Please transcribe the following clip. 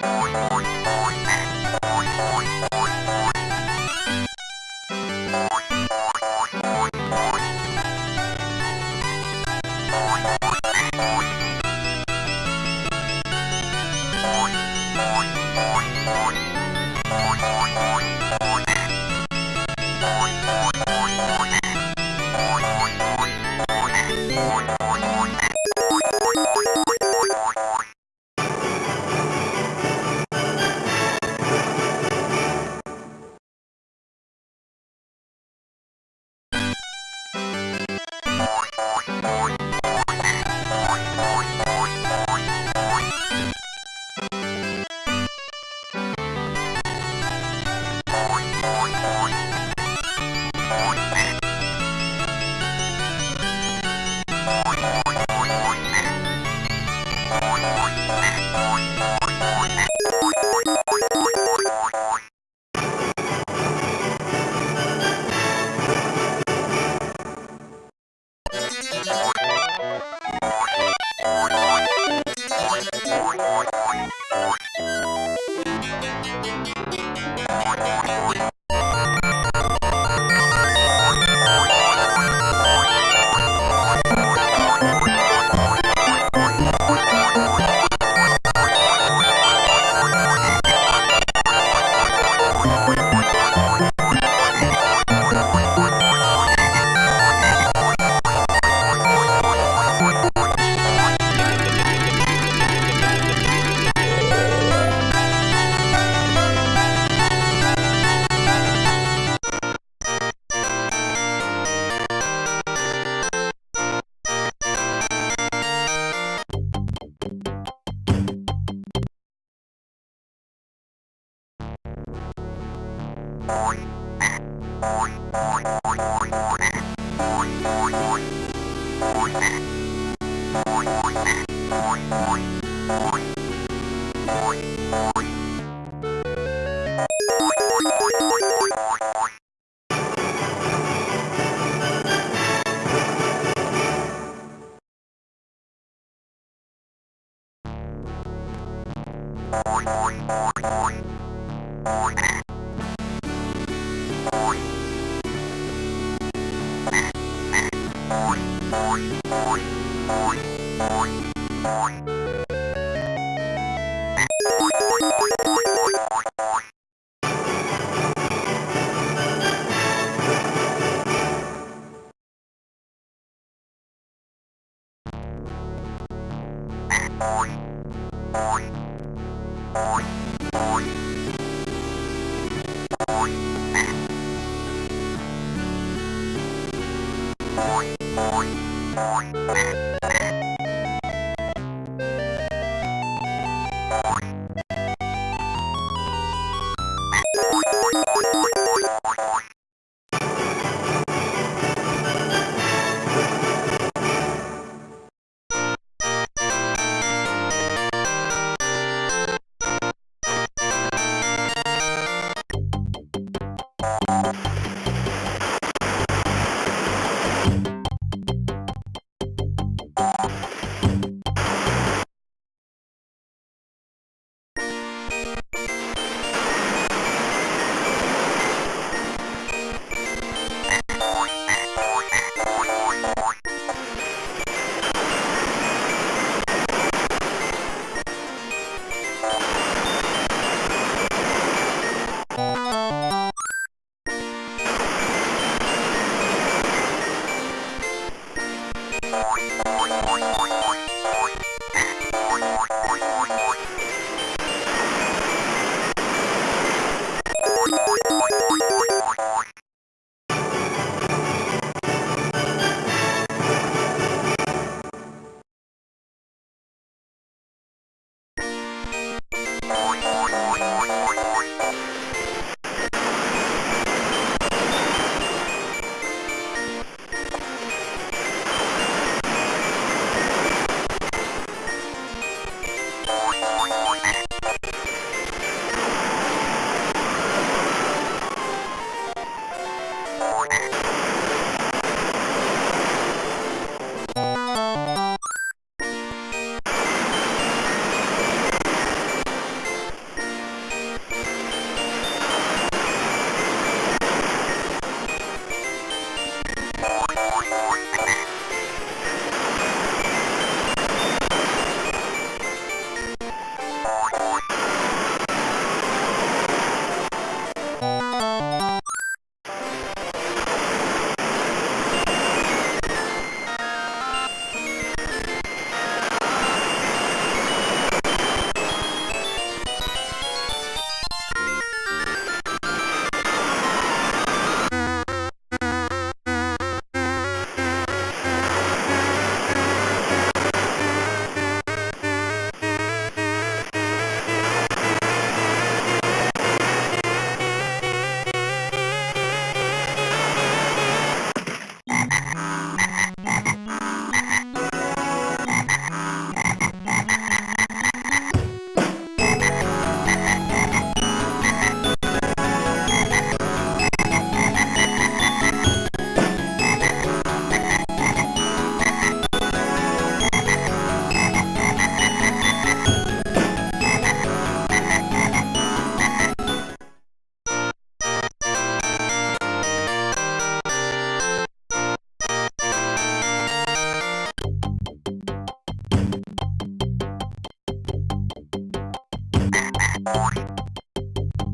Bye. Bye. Boing. Boing. Boing. Bye.